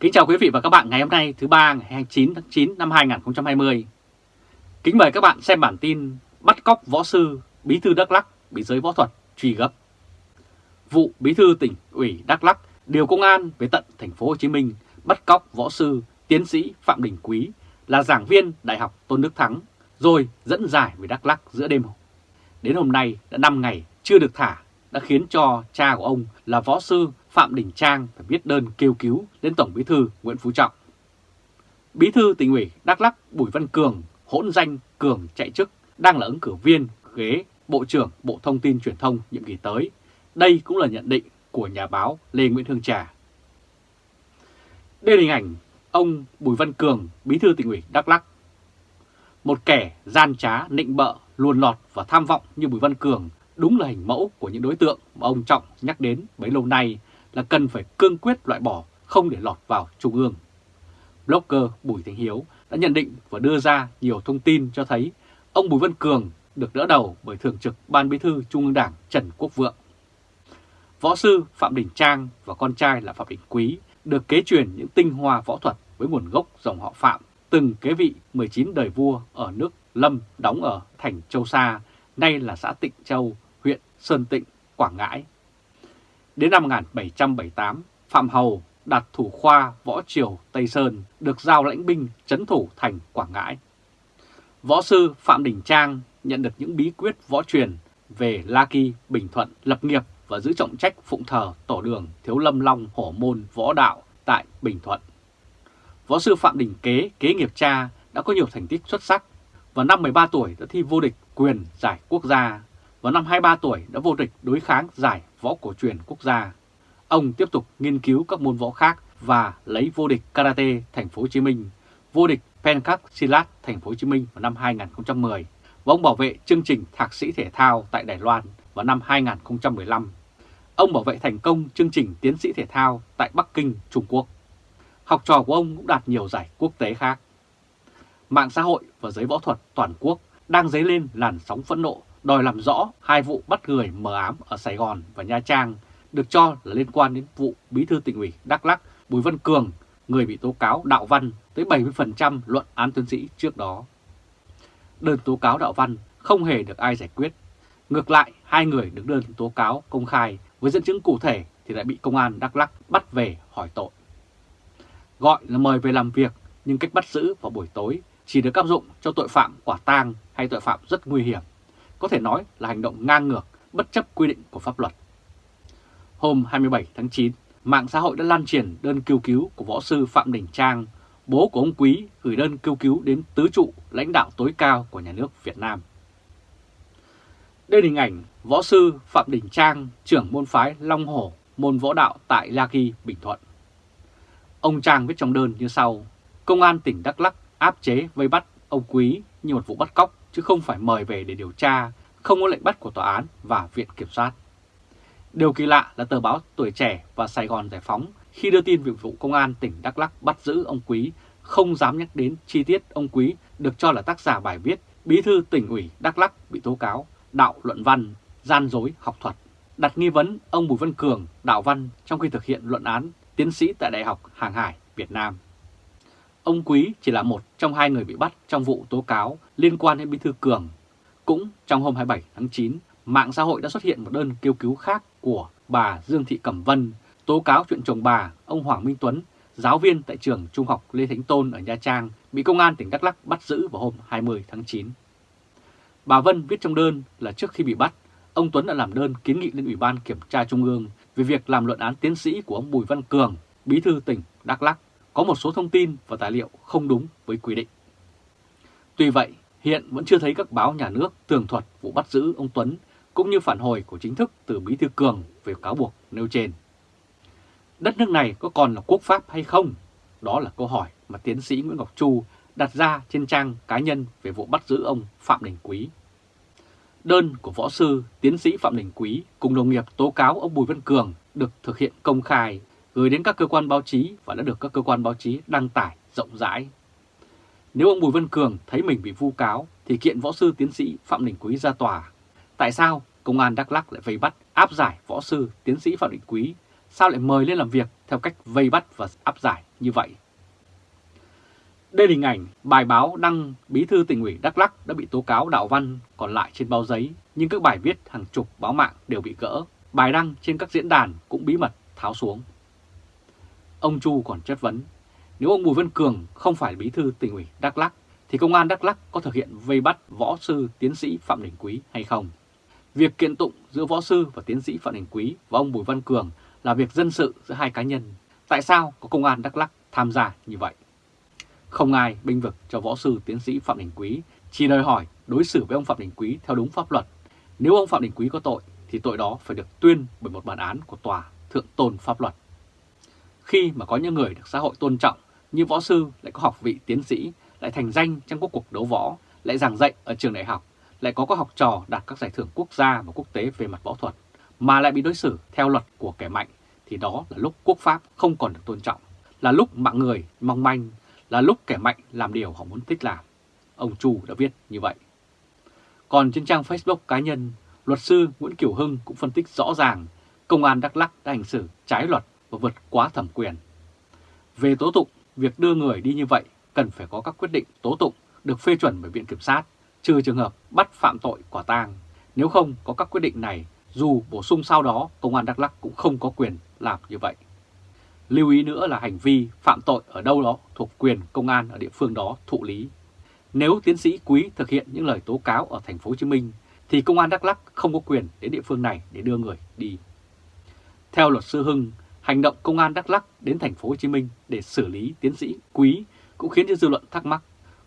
Kính chào quý vị và các bạn ngày hôm nay, thứ ba, ngày 29 tháng 9 năm 2020. Kính mời các bạn xem bản tin bắt cóc võ sư bí thư Đắk Lắk bị giới võ thuật truy gấp. Vụ bí thư tỉnh ủy Đắk Lắk, điều công an về tận thành phố Hồ Chí Minh bắt cóc võ sư, tiến sĩ Phạm Đình Quý là giảng viên Đại học Tôn Đức Thắng, rồi dẫn giải về Đắk Lắk giữa đêm. Đến hôm nay đã 5 ngày chưa được thả đã khiến cho cha của ông là võ sư Phạm Đình Trang phải viết đơn kêu cứu đến Tổng Bí thư Nguyễn Phú Trọng. Bí thư tỉnh ủy Đắk Lắk Bùi Văn Cường hỗn danh Cường chạy chức đang là ứng cử viên ghế Bộ trưởng Bộ Thông tin Truyền thông nhiệm kỳ tới. Đây cũng là nhận định của nhà báo Lê Nguyễn Hương Trà. Đây là hình ảnh ông Bùi Văn Cường, bí thư tỉnh ủy Đắk Lắk. Một kẻ gian trá, nịnh bợ, luồn lọt và tham vọng như Bùi Văn Cường đúng là hình mẫu của những đối tượng mà ông Trọng nhắc đến bấy lâu nay là cần phải cương quyết loại bỏ, không để lọt vào Trung ương. Blogger Bùi Thành Hiếu đã nhận định và đưa ra nhiều thông tin cho thấy ông Bùi Văn Cường được đỡ đầu bởi Thường trực Ban Bí thư Trung ương Đảng Trần Quốc Vượng. Võ sư Phạm Đình Trang và con trai là Phạm Đình Quý được kế truyền những tinh hoa võ thuật với nguồn gốc dòng họ Phạm, từng kế vị 19 đời vua ở nước Lâm đóng ở thành Châu Sa, nay là xã Tịnh Châu, Sơn Tịnh, Quảng Ngãi. Đến năm 1778, Phạm Hầu đặt thủ khoa võ triều Tây Sơn được giao lãnh binh chấn thủ thành Quảng Ngãi. Võ sư Phạm Đình Trang nhận được những bí quyết võ truyền về La Kỳ, Bình Thuận, lập nghiệp và giữ trọng trách phụng thờ tổ đường Thiếu Lâm Long Hổ Môn Võ Đạo tại Bình Thuận. Võ sư Phạm Đình Kế, kế nghiệp cha, đã có nhiều thành tích xuất sắc. và năm 13 tuổi đã thi vô địch quyền giải quốc gia. Vào năm 23 tuổi đã vô địch đối kháng giải võ cổ truyền quốc gia. Ông tiếp tục nghiên cứu các môn võ khác và lấy vô địch karate thành phố Hồ Chí Minh, vô địch Pencak Silat thành phố Hồ Chí Minh vào năm 2010 và ông bảo vệ chương trình thạc sĩ thể thao tại Đài Loan vào năm 2015. Ông bảo vệ thành công chương trình tiến sĩ thể thao tại Bắc Kinh, Trung Quốc. Học trò của ông cũng đạt nhiều giải quốc tế khác. Mạng xã hội và giới võ thuật toàn quốc đang dấy lên làn sóng phẫn nộ đòi làm rõ hai vụ bắt người mờ ám ở Sài Gòn và Nha Trang được cho là liên quan đến vụ bí thư tỉnh ủy Đắk Lắk Bùi Văn Cường, người bị tố cáo đạo văn tới 70% luận án tiến sĩ trước đó. Đơn tố cáo đạo văn không hề được ai giải quyết. Ngược lại, hai người được đơn tố cáo công khai với dẫn chứng cụ thể thì lại bị công an Đắk Lắk bắt về hỏi tội. Gọi là mời về làm việc nhưng cách bắt giữ vào buổi tối chỉ được áp dụng cho tội phạm quả tang hay tội phạm rất nguy hiểm. Có thể nói là hành động ngang ngược, bất chấp quy định của pháp luật. Hôm 27 tháng 9, mạng xã hội đã lan truyền đơn kêu cứu của võ sư Phạm Đình Trang, bố của ông Quý gửi đơn kêu cứu đến tứ trụ lãnh đạo tối cao của nhà nước Việt Nam. Đây là hình ảnh võ sư Phạm Đình Trang, trưởng môn phái Long Hổ, môn võ đạo tại La Ghi Bình Thuận. Ông Trang viết trong đơn như sau, Công an tỉnh Đắk Lắk áp chế vây bắt ông Quý như một vụ bắt cóc chứ không phải mời về để điều tra, không có lệnh bắt của tòa án và viện kiểm soát. Điều kỳ lạ là tờ báo Tuổi Trẻ và Sài Gòn Giải Phóng khi đưa tin việc vụ công an tỉnh Đắk Lắk bắt giữ ông Quý không dám nhắc đến chi tiết ông Quý được cho là tác giả bài viết Bí thư tỉnh ủy Đắk Lắk bị tố cáo đạo luận văn, gian dối học thuật, đặt nghi vấn ông Bùi Văn Cường đạo văn trong khi thực hiện luận án tiến sĩ tại Đại học Hàng Hải Việt Nam. Ông Quý chỉ là một trong hai người bị bắt trong vụ tố cáo liên quan đến Bí thư Cường. Cũng trong hôm 27 tháng 9, mạng xã hội đã xuất hiện một đơn kêu cứu khác của bà Dương Thị Cẩm Vân tố cáo chuyện chồng bà, ông Hoàng Minh Tuấn, giáo viên tại trường Trung học Lê Thánh Tôn ở Nha Trang, bị công an tỉnh Đắk Lắk bắt giữ vào hôm 20 tháng 9. Bà Vân viết trong đơn là trước khi bị bắt, ông Tuấn đã làm đơn kiến nghị lên Ủy ban Kiểm tra Trung ương về việc làm luận án tiến sĩ của ông Bùi Văn Cường, bí thư tỉnh Đắk Lắk, có một số thông tin và tài liệu không đúng với quy định. Tuy vậy, hiện vẫn chưa thấy các báo nhà nước tường thuật vụ bắt giữ ông Tuấn cũng như phản hồi của chính thức từ Bí Thư Cường về cáo buộc nêu trên. Đất nước này có còn là quốc pháp hay không? Đó là câu hỏi mà tiến sĩ Nguyễn Ngọc Chu đặt ra trên trang cá nhân về vụ bắt giữ ông Phạm Đình Quý. Đơn của võ sư tiến sĩ Phạm Đình Quý cùng đồng nghiệp tố cáo ông Bùi Văn Cường được thực hiện công khai, gửi đến các cơ quan báo chí và đã được các cơ quan báo chí đăng tải rộng rãi. Nếu ông Bùi Văn Cường thấy mình bị vu cáo thì kiện võ sư tiến sĩ Phạm Đình Quý ra tòa. Tại sao công an Đắk Lắk lại vây bắt áp giải võ sư tiến sĩ Phạm Đình Quý? Sao lại mời lên làm việc theo cách vây bắt và áp giải như vậy. Đây là hình ảnh bài báo đăng bí thư tỉnh ủy Đắk Lắk đã bị tố cáo đạo văn còn lại trên báo giấy, nhưng các bài viết hàng chục báo mạng đều bị gỡ, bài đăng trên các diễn đàn cũng bí mật tháo xuống. Ông Chu còn chất vấn, nếu ông Bùi Văn Cường không phải bí thư tỉnh ủy Đắk lắc thì công an Đắk lắc có thực hiện vây bắt võ sư tiến sĩ Phạm Đình Quý hay không? Việc kiện tụng giữa võ sư và tiến sĩ Phạm Đình Quý và ông Bùi Văn Cường là việc dân sự giữa hai cá nhân. Tại sao có công an Đắk lắc tham gia như vậy? Không ai binh vực cho võ sư tiến sĩ Phạm Đình Quý, chỉ đòi hỏi đối xử với ông Phạm Đình Quý theo đúng pháp luật. Nếu ông Phạm Đình Quý có tội thì tội đó phải được tuyên bởi một bản án của tòa thượng tôn pháp luật. Khi mà có những người được xã hội tôn trọng như võ sư lại có học vị tiến sĩ, lại thành danh trong các cuộc đấu võ, lại giảng dạy ở trường đại học, lại có các học trò đạt các giải thưởng quốc gia và quốc tế về mặt võ thuật, mà lại bị đối xử theo luật của kẻ mạnh, thì đó là lúc quốc pháp không còn được tôn trọng, là lúc mạng người mong manh, là lúc kẻ mạnh làm điều họ muốn thích làm. Ông Chu đã viết như vậy. Còn trên trang Facebook cá nhân, luật sư Nguyễn Kiều Hưng cũng phân tích rõ ràng công an Đắk Lắk đã hành xử trái luật và vượt quá thẩm quyền. Về tố tụng, việc đưa người đi như vậy cần phải có các quyết định tố tụng được phê chuẩn bởi Viện Kiểm sát, trừ trường hợp bắt phạm tội quả tang. Nếu không có các quyết định này, dù bổ sung sau đó, Công an Đắk lắc cũng không có quyền làm như vậy. Lưu ý nữa là hành vi phạm tội ở đâu đó thuộc quyền công an ở địa phương đó thụ lý. Nếu tiến sĩ Quý thực hiện những lời tố cáo ở thành phố Hồ Chí Minh thì công an Đắk Lắk không có quyền đến địa phương này để đưa người đi. Theo luật sư Hưng, hành động công an Đắk Lắk đến thành phố Hồ Chí Minh để xử lý tiến sĩ Quý cũng khiến cho dư luận thắc mắc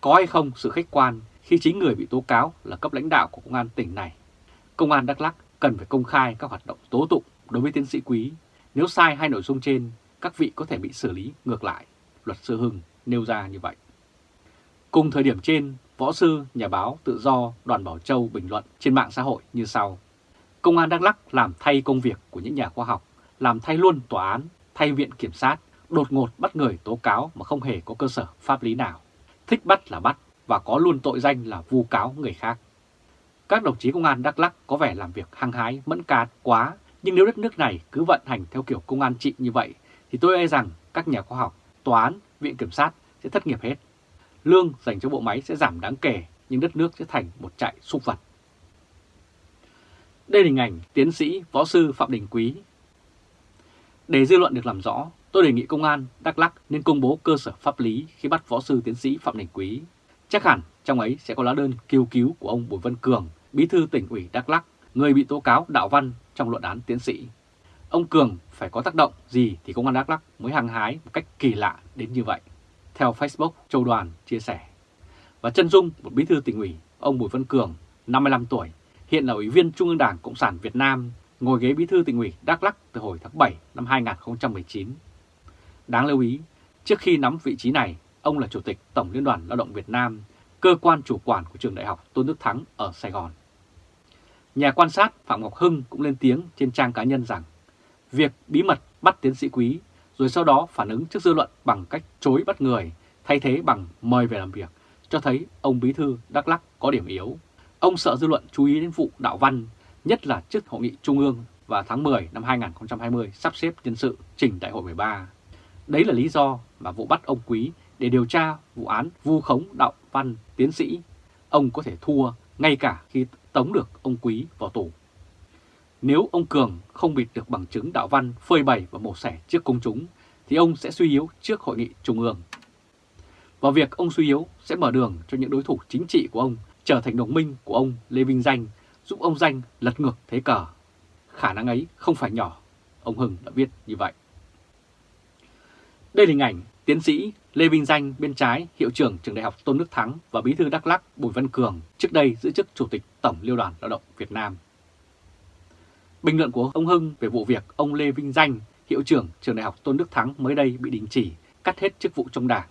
có hay không sự khách quan khi chính người bị tố cáo là cấp lãnh đạo của công an tỉnh này. Công an Đắk Lắk cần phải công khai các hoạt động tố tụng đối với tiến sĩ Quý. Nếu sai hai nội dung trên, các vị có thể bị xử lý ngược lại. Luật sư Hưng nêu ra như vậy. Cùng thời điểm trên, võ sư, nhà báo, tự do, đoàn Bảo Châu bình luận trên mạng xã hội như sau. Công an Đắk Lắk làm thay công việc của những nhà khoa học, làm thay luôn tòa án, thay viện kiểm sát, đột ngột bắt người tố cáo mà không hề có cơ sở pháp lý nào. Thích bắt là bắt và có luôn tội danh là vu cáo người khác. Các đồng chí công an Đắk lắc có vẻ làm việc hăng hái, mẫn cát quá, nhưng nếu đất nước này cứ vận hành theo kiểu công an trị như vậy, thì tôi e rằng các nhà khoa học, tòa án, viện kiểm sát sẽ thất nghiệp hết. Lương dành cho bộ máy sẽ giảm đáng kể, nhưng đất nước sẽ thành một trại súc vật. Đây là hình ảnh tiến sĩ võ sư Phạm Đình Quý. Để dư luận được làm rõ, tôi đề nghị công an Đắk lắc nên công bố cơ sở pháp lý khi bắt võ sư tiến sĩ Phạm Đình Quý. Chắc hẳn trong ấy sẽ có lá đơn kêu cứu của ông Bùi Văn Cường, bí thư tỉnh ủy Đắk lắc người bị tố cáo đạo văn trong luận án tiến sĩ. Ông Cường phải có tác động gì thì công an Đắk lắc mới hăng hái một cách kỳ lạ đến như vậy. Theo Facebook, Châu Đoàn chia sẻ. Và chân dung một bí thư tỉnh ủy, ông Bùi Văn Cường, 55 tuổi, hiện là Ủy viên Trung ương Đảng Cộng sản Việt Nam, ngồi ghế bí thư tỉnh ủy Đắk Lắk từ hồi tháng 7 năm 2019. Đáng lưu ý, trước khi nắm vị trí này, ông là Chủ tịch Tổng Liên đoàn Lao động Việt Nam, cơ quan chủ quản của trường đại học Tôn Đức Thắng ở Sài Gòn. Nhà quan sát Phạm Ngọc Hưng cũng lên tiếng trên trang cá nhân rằng việc bí mật bắt tiến sĩ quý rồi sau đó phản ứng trước dư luận bằng cách chối bắt người, thay thế bằng mời về làm việc, cho thấy ông Bí Thư Đắk Lắc có điểm yếu. Ông sợ dư luận chú ý đến vụ đạo văn, nhất là trước hội nghị Trung ương và tháng 10 năm 2020 sắp xếp nhân sự trình đại hội 13. Đấy là lý do mà vụ bắt ông Quý để điều tra vụ án vu khống đạo văn tiến sĩ. Ông có thể thua ngay cả khi tống được ông Quý vào tù. Nếu ông Cường không bịt được bằng chứng đạo văn phơi bày và mổ xẻ trước công chúng, thì ông sẽ suy yếu trước hội nghị trung ương. Và việc ông suy yếu sẽ mở đường cho những đối thủ chính trị của ông trở thành đồng minh của ông Lê Vinh Danh, giúp ông Danh lật ngược thế cờ. Khả năng ấy không phải nhỏ, ông Hưng đã viết như vậy. Đây là hình ảnh tiến sĩ Lê Vinh Danh bên trái, hiệu trưởng trường đại học Tôn Đức Thắng và bí thư Đắk Lắc Bùi Văn Cường trước đây giữ chức Chủ tịch Tổng Liên đoàn Lao động Việt Nam. Bình luận của ông Hưng về vụ việc ông Lê Vinh Danh, hiệu trưởng trường đại học Tôn Đức Thắng mới đây bị đình chỉ, cắt hết chức vụ trong đảng.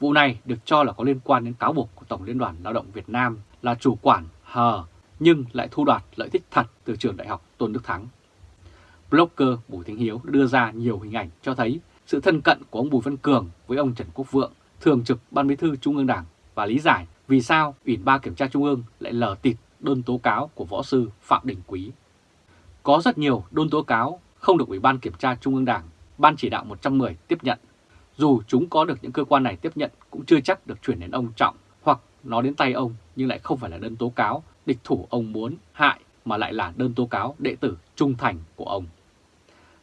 Vụ này được cho là có liên quan đến cáo buộc của Tổng Liên đoàn Lao động Việt Nam là chủ quản hờ nhưng lại thu đoạt lợi ích thật từ trường đại học Tôn Đức Thắng. Blogger Bùi Thanh Hiếu đưa ra nhiều hình ảnh cho thấy sự thân cận của ông Bùi Văn Cường với ông Trần Quốc Vượng, thường trực Ban Bí thư Trung ương Đảng và lý giải vì sao Ủy ban Kiểm tra Trung ương lại lờ tịt đơn tố cáo của võ sư Phạm Đình Quý. Có rất nhiều đơn tố cáo không được Ủy ban Kiểm tra Trung ương Đảng, Ban chỉ đạo 110 tiếp nhận. dù chúng có được những cơ quan này tiếp nhận cũng chưa chắc được chuyển đến ông Trọng hoặc nó đến tay ông nhưng lại không phải là đơn tố cáo địch thủ ông muốn hại mà lại là đơn tố cáo đệ tử trung thành của ông.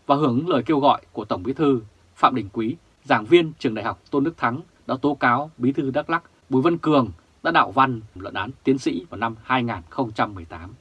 Và hưởng lời kêu gọi của Tổng Bí thư Phạm Đình Quý, giảng viên trường đại học Tôn Đức Thắng đã tố cáo Bí thư Đắk Lắc Bùi Văn Cường đã đạo văn luận án tiến sĩ vào năm 2018.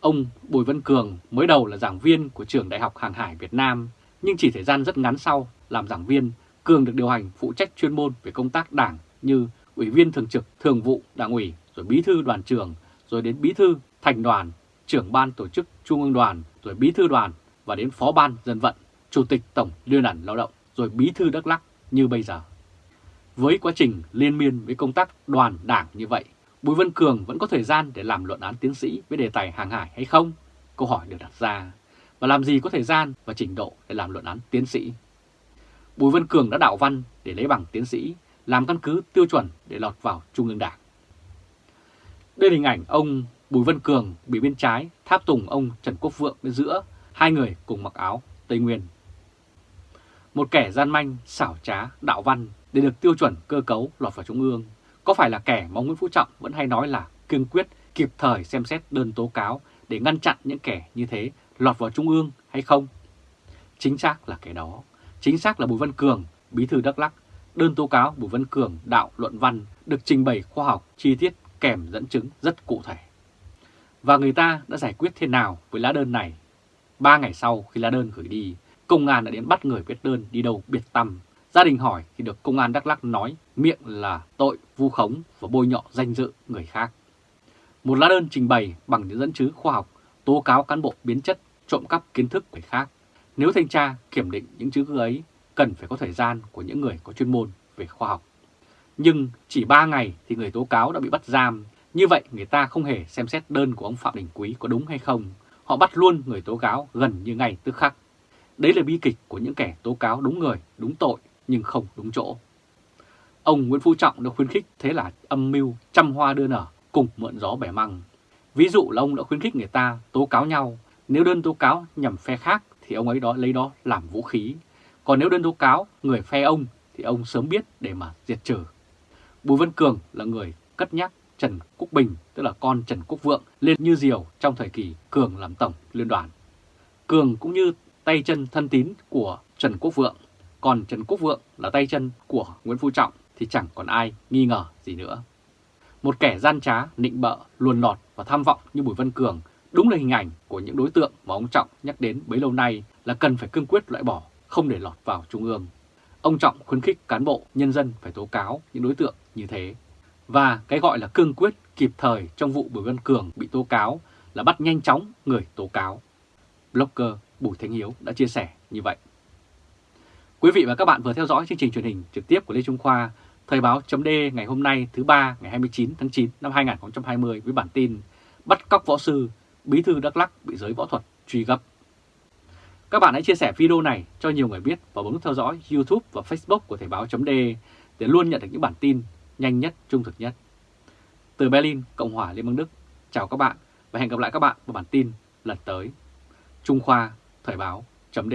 Ông Bùi Văn Cường mới đầu là giảng viên của trường Đại học Hàng hải Việt Nam, nhưng chỉ thời gian rất ngắn sau làm giảng viên, Cường được điều hành phụ trách chuyên môn về công tác đảng như Ủy viên Thường trực Thường vụ Đảng ủy, rồi Bí thư Đoàn trường, rồi đến Bí thư Thành đoàn, trưởng ban tổ chức Trung ương đoàn, rồi Bí thư đoàn và đến Phó ban Dân vận, Chủ tịch Tổng Liên đoàn Lao động, rồi Bí thư Đắk Lắc như bây giờ. Với quá trình liên miên với công tác đoàn đảng như vậy, Bùi Văn Cường vẫn có thời gian để làm luận án tiến sĩ với đề tài hàng hải hay không? Câu hỏi được đặt ra. Và làm gì có thời gian và trình độ để làm luận án tiến sĩ? Bùi Văn Cường đã đạo văn để lấy bằng tiến sĩ, làm căn cứ tiêu chuẩn để lọt vào Trung ương Đảng. Đây là hình ảnh ông Bùi Văn Cường bị bên trái tháp tùng ông Trần Quốc Vượng bên giữa, hai người cùng mặc áo Tây Nguyên. Một kẻ gian manh, xảo trá, đạo văn để được tiêu chuẩn cơ cấu lọt vào Trung ương có phải là kẻ mà Nguyễn Phú Trọng vẫn hay nói là kiên quyết kịp thời xem xét đơn tố cáo để ngăn chặn những kẻ như thế lọt vào Trung ương hay không? Chính xác là kẻ đó. Chính xác là Bùi Văn Cường, bí thư Đắk Lắc. Đơn tố cáo Bùi Văn Cường đạo luận văn được trình bày khoa học, chi tiết kèm dẫn chứng rất cụ thể. Và người ta đã giải quyết thế nào với lá đơn này? Ba ngày sau khi lá đơn gửi đi, công an đã đến bắt người viết đơn đi đâu biệt tâm Gia đình hỏi thì được công an Đắk lắc nói miệng là tội vu khống và bôi nhọ danh dự người khác. Một lá đơn trình bày bằng những dẫn chứng khoa học tố cáo cán bộ biến chất trộm cắp kiến thức người khác. Nếu thanh tra kiểm định những chứng cứ ấy cần phải có thời gian của những người có chuyên môn về khoa học. Nhưng chỉ 3 ngày thì người tố cáo đã bị bắt giam. Như vậy người ta không hề xem xét đơn của ông Phạm Đình Quý có đúng hay không. Họ bắt luôn người tố cáo gần như ngay tức khắc. Đấy là bi kịch của những kẻ tố cáo đúng người, đúng tội nhưng không đúng chỗ. Ông Nguyễn Phú Trọng đã khuyến khích thế là âm mưu trăm hoa đưa nở cùng mượn gió bẻ măng. Ví dụ là ông đã khuyến khích người ta tố cáo nhau, nếu đơn tố cáo nhằm phe khác thì ông ấy đó lấy đó làm vũ khí. Còn nếu đơn tố cáo người phe ông thì ông sớm biết để mà diệt trừ. Bùi Văn Cường là người cất nhắc Trần Quốc Bình, tức là con Trần Quốc Vượng, lên như diều trong thời kỳ Cường làm tổng liên đoàn. Cường cũng như tay chân thân tín của Trần Quốc Vượng còn Trần Quốc Vượng là tay chân của Nguyễn Phú Trọng thì chẳng còn ai nghi ngờ gì nữa. Một kẻ gian trá, nịnh bợ, luồn lọt và tham vọng như Bùi Văn Cường đúng là hình ảnh của những đối tượng mà ông Trọng nhắc đến bấy lâu nay là cần phải cương quyết loại bỏ, không để lọt vào Trung ương. Ông Trọng khuyến khích cán bộ, nhân dân phải tố cáo những đối tượng như thế. Và cái gọi là cương quyết kịp thời trong vụ Bùi Văn Cường bị tố cáo là bắt nhanh chóng người tố cáo. Blogger Bùi Thanh Hiếu đã chia sẻ như vậy. Quý vị và các bạn vừa theo dõi chương trình truyền hình trực tiếp của Lê Trung Khoa, Thời báo chấm ngày hôm nay thứ ba ngày 29 tháng 9 năm 2020 với bản tin Bắt cóc võ sư, bí thư Đắk Lắc bị giới võ thuật truy gấp. Các bạn hãy chia sẻ video này cho nhiều người biết và bấm theo dõi YouTube và Facebook của Thời báo chấm để luôn nhận được những bản tin nhanh nhất, trung thực nhất. Từ Berlin, Cộng hòa Liên bang Đức, chào các bạn và hẹn gặp lại các bạn vào bản tin lần tới. Trung Khoa, Thời báo chấm